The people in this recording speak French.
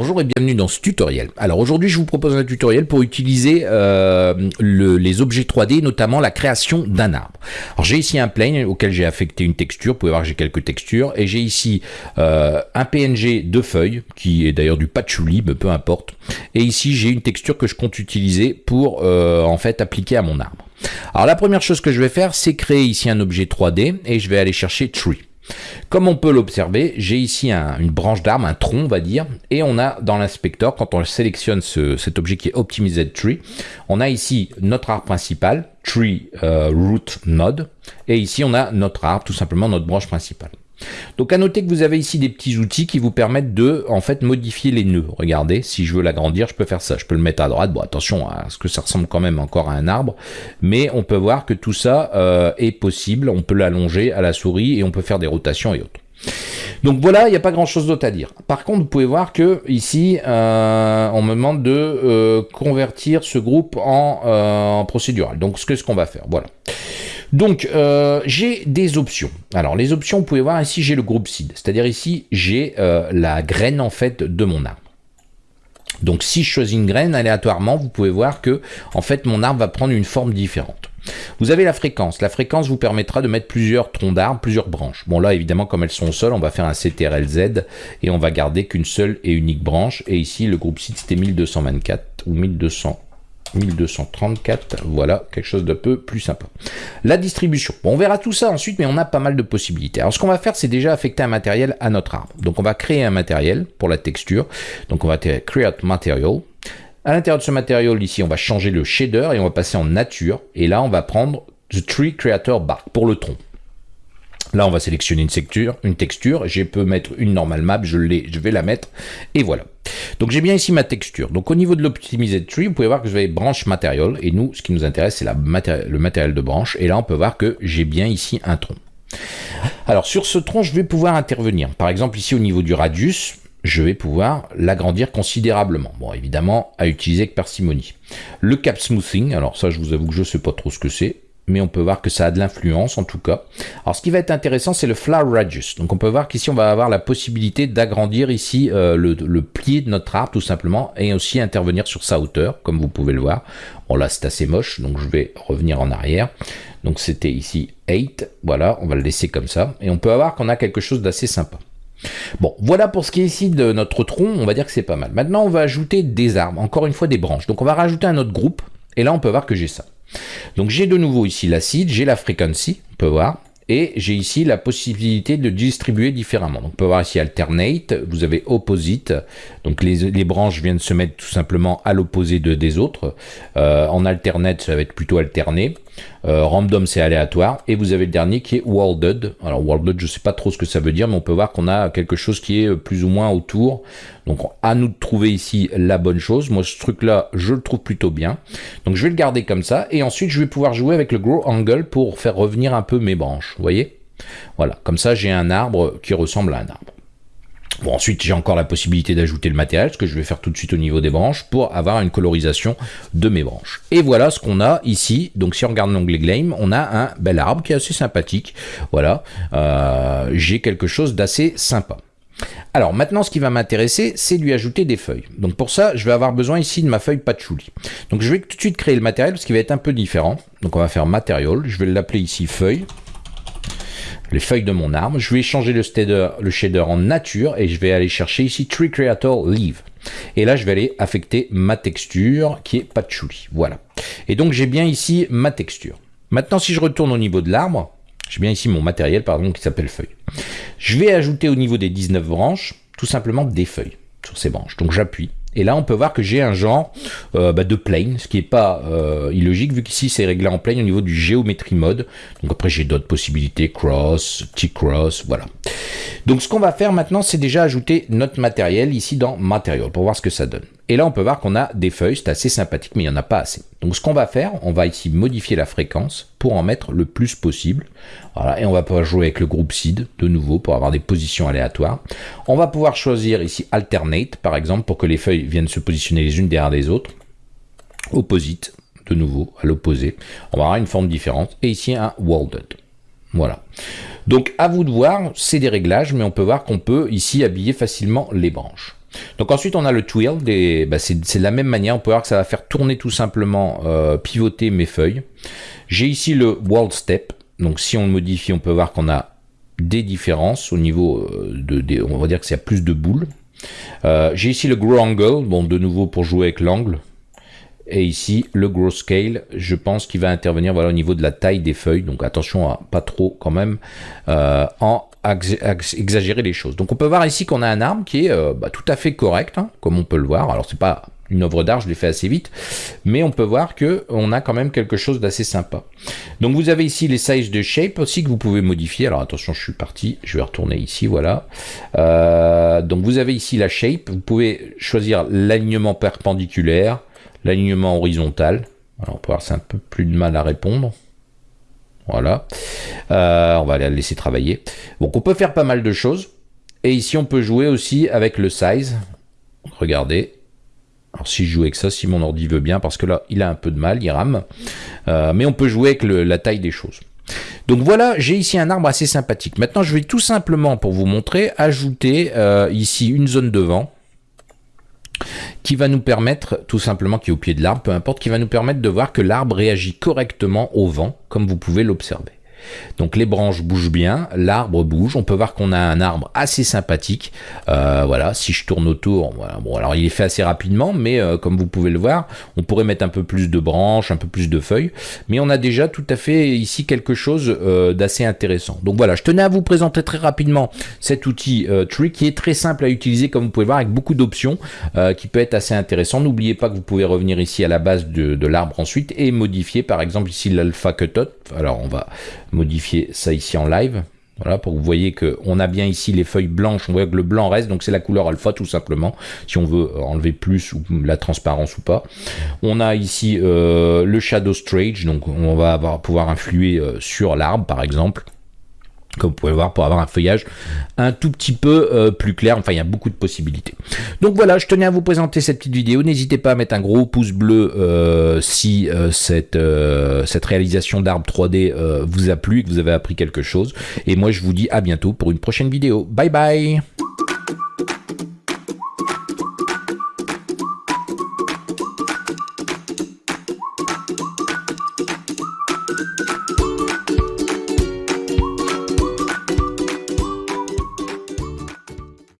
Bonjour et bienvenue dans ce tutoriel. Alors aujourd'hui je vous propose un tutoriel pour utiliser euh, les objets 3D, notamment la création d'un arbre. Alors j'ai ici un plane auquel j'ai affecté une texture, vous pouvez voir que j'ai quelques textures, et j'ai ici euh, un PNG de feuilles, qui est d'ailleurs du patchouli, mais peu importe. Et ici j'ai une texture que je compte utiliser pour euh, en fait appliquer à mon arbre. Alors la première chose que je vais faire, c'est créer ici un objet 3D, et je vais aller chercher Tree. Comme on peut l'observer, j'ai ici une branche d'arbre, un tronc on va dire, et on a dans l'inspecteur, quand on sélectionne cet objet qui est Optimized Tree, on a ici notre arbre principal, Tree euh, Root Node, et ici on a notre arbre, tout simplement notre branche principale. Donc à noter que vous avez ici des petits outils qui vous permettent de en fait modifier les nœuds. Regardez, si je veux l'agrandir, je peux faire ça. Je peux le mettre à droite. Bon, attention à ce que ça ressemble quand même encore à un arbre, mais on peut voir que tout ça euh, est possible. On peut l'allonger à la souris et on peut faire des rotations et autres. Donc voilà, il n'y a pas grand chose d'autre à dire. Par contre, vous pouvez voir que ici, euh, on me demande de euh, convertir ce groupe en, procédural. Donc ce ce qu'on va faire. Voilà. Donc, euh, j'ai des options. Alors, les options, vous pouvez voir ici, j'ai le groupe seed. C'est-à-dire ici, j'ai euh, la graine, en fait, de mon arbre. Donc, si je choisis une graine aléatoirement, vous pouvez voir que, en fait, mon arbre va prendre une forme différente. Vous avez la fréquence. La fréquence vous permettra de mettre plusieurs troncs d'arbres, plusieurs branches. Bon là, évidemment, comme elles sont au sol, on va faire un CTRL-Z et on va garder qu'une seule et unique branche. Et ici, le groupe seed, c'était 1224 ou 1200 1234, voilà, quelque chose de peu plus sympa. La distribution, bon, on verra tout ça ensuite, mais on a pas mal de possibilités. Alors ce qu'on va faire, c'est déjà affecter un matériel à notre arbre. Donc on va créer un matériel pour la texture, donc on va create material. À l'intérieur de ce matériel, ici, on va changer le shader et on va passer en nature, et là, on va prendre the tree creator bar pour le tronc. Là, on va sélectionner une texture, une texture. Je peux mettre une normal map, je vais la mettre, et voilà. Donc j'ai bien ici ma texture. Donc au niveau de l'Optimized Tree, vous pouvez voir que je vais branche Material, et nous, ce qui nous intéresse, c'est le matériel de branche, et là, on peut voir que j'ai bien ici un tronc. Alors sur ce tronc, je vais pouvoir intervenir. Par exemple, ici au niveau du radius, je vais pouvoir l'agrandir considérablement. Bon, évidemment, à utiliser avec parcimonie. Le cap smoothing, alors ça, je vous avoue que je ne sais pas trop ce que c'est mais on peut voir que ça a de l'influence en tout cas. Alors ce qui va être intéressant, c'est le flower radius. Donc on peut voir qu'ici on va avoir la possibilité d'agrandir ici euh, le, le, de notre arbre tout simplement et aussi intervenir sur sa hauteur, comme vous pouvez le voir. Bon là c'est assez moche, donc je vais revenir en arrière. Donc c'était ici 8, voilà, on va le laisser comme ça. Et on peut voir qu'on a quelque chose d'assez sympa. Bon, voilà pour ce qui est ici de notre tronc, on va dire que c'est pas mal. Maintenant, on va ajouter des arbres, encore une fois des branches. Donc on va rajouter un autre groupe, et là on peut voir que j'ai ça. Donc j'ai de nouveau ici l'acide, j'ai la frequency, on peut voir, et j'ai ici la possibilité de distribuer différemment. Donc on peut voir ici alternate, vous avez opposite, donc les, branches viennent se mettre tout simplement à l'opposé de, des autres. Euh, en alternate, ça va être plutôt alterné. Euh, random, c'est aléatoire. Et vous avez le dernier qui est worlded. Alors worlded, je ne sais pas trop ce que ça veut dire, mais on peut voir qu'on a quelque chose qui est euh, plus ou moins autour. Donc à nous de trouver ici la bonne chose. Moi, ce truc-là, je le trouve plutôt bien. Donc je vais le garder comme ça. Et ensuite, je vais pouvoir jouer avec le grow angle pour faire revenir un peu mes branches. Vous voyez? Voilà, comme ça, j'ai un arbre qui ressemble à un arbre. Bon, ensuite, j'ai encore la possibilité d'ajouter le matériel, ce que je vais faire tout de suite au niveau des branches, pour avoir une colorisation de mes branches. Et voilà ce qu'on a ici. Donc, si on regarde l'onglet Glame, on a un bel arbre qui est assez sympathique. Voilà, euh, j'ai quelque chose d'assez sympa. Alors maintenant ce qui va m'intéresser c'est lui ajouter des feuilles. Donc pour ça je vais avoir besoin ici de ma feuille patchouli. Donc je vais tout de suite créer le matériel parce qu'il va être un peu différent. Donc on va faire matériel, je vais l'appeler ici feuille les feuilles de mon arbre. Je vais changer le shader, en nature et je vais aller chercher ici Tree Creator Leave. Et là, je vais aller affecter ma texture qui est patchouli. Voilà. Et donc, j'ai bien ici ma texture. Maintenant, si je retourne au niveau de l'arbre, j'ai bien ici mon matériel, pardon, qui s'appelle feuille. Je vais ajouter au niveau des 19 branches, tout simplement des feuilles sur ces branches. Donc, j'appuie et là, on peut voir que j'ai un genre euh, bah, de plane, ce qui n'est pas euh, illogique, vu qu'ici, c'est réglé en plane au niveau du géométrie mode. Donc après, j'ai d'autres possibilités, cross, T-cross, voilà. Donc ce qu'on va faire maintenant, c'est déjà ajouter notre matériel ici dans Material, pour voir ce que ça donne. Et là, on peut voir qu'on a des feuilles, c'est assez sympathique, mais il n'y en a pas assez. Donc ce qu'on va faire, on va ici modifier la fréquence pour en mettre le plus possible. Voilà, et on va pouvoir jouer avec le groupe seed de nouveau pour avoir des positions aléatoires. On va pouvoir choisir ici alternate, par exemple, pour que les feuilles viennent se positionner les unes derrière les autres. Opposite, de nouveau, à l'opposé. On va avoir une forme différente. Et ici, un walded. Voilà. Donc à vous de voir, c'est des réglages, mais on peut voir qu'on peut ici habiller facilement les branches. Donc ensuite on a le twirl, bah, c'est de la même manière, on peut voir que ça va faire tourner tout simplement, euh, pivoter mes feuilles. J'ai ici le world step, donc si on le modifie on peut voir qu'on a des différences au niveau euh, de, on va dire que c'est plus de boules. Euh, j'ai ici le grow angle, bon de nouveau pour jouer avec l'angle. Et ici, le grow scale, je pense qu'il va intervenir voilà, au niveau de la taille des feuilles. Donc attention à pas trop quand même en exagérer les choses. Donc on peut voir ici qu'on a un arbre qui est euh, bah, tout à fait correct, hein, comme on peut le voir. Alors c'est pas une œuvre d'art, je l'ai fait assez vite, mais on peut voir que on a quand même quelque chose d'assez sympa. Donc vous avez ici les sizes de shape aussi que vous pouvez modifier. Alors attention, je suis parti, je vais retourner ici, voilà. Euh, donc vous avez ici la shape, vous pouvez choisir l'alignement perpendiculaire, l'alignement horizontal. Alors on peut c'est un peu plus de mal à répondre. Voilà. Euh, on va la laisser travailler. Donc on peut faire pas mal de choses. Et ici on peut jouer aussi avec le size. Regardez. Alors si je joue avec ça, si mon ordi veut bien, parce que là il a un peu de mal, il rame. Euh, mais on peut jouer avec la taille des choses. Donc voilà, j'ai ici un arbre assez sympathique. Maintenant je vais tout simplement, pour vous montrer, ajouter euh, ici une zone de vent qui va nous permettre, tout simplement, qui est au pied de l'arbre, peu importe, qui va nous permettre de voir que l'arbre réagit correctement au vent, comme vous pouvez l'observer. Donc les branches bougent bien, l'arbre bouge. On peut voir qu'on a un arbre assez sympathique. Euh, voilà, si je tourne autour, voilà. bon alors il est fait assez rapidement, mais euh, comme vous pouvez le voir, on pourrait mettre un peu plus de branches, un peu plus de feuilles, mais on a déjà tout à fait ici quelque chose euh, d'assez intéressant. Donc voilà, je tenais à vous présenter très rapidement cet outil Tree qui est très simple à utiliser, comme vous pouvez voir, avec beaucoup d'options, qui peut être assez intéressant. N'oubliez pas que vous pouvez revenir ici à la base de, l'arbre ensuite et modifier par exemple ici l'alpha cutout. Alors on va modifier ça ici en live. Voilà, pour que vous voyez qu'on a bien ici les feuilles blanches, on voit que le blanc reste, donc c'est la couleur alpha tout simplement, si on veut enlever plus ou la transparence ou pas. On a ici euh, le shadow stretch, donc on va avoir, pouvoir influer euh, sur l'arbre par exemple comme vous pouvez voir, pour avoir un feuillage un tout petit peu euh, plus clair. Enfin, il y a beaucoup de possibilités. Donc voilà, je tenais à vous présenter cette petite vidéo. N'hésitez pas à mettre un gros pouce bleu euh, si euh, cette, cette réalisation d'arbre 3D vous a plu et que vous avez appris quelque chose. Et moi, je vous dis à bientôt pour une prochaine vidéo. Bye bye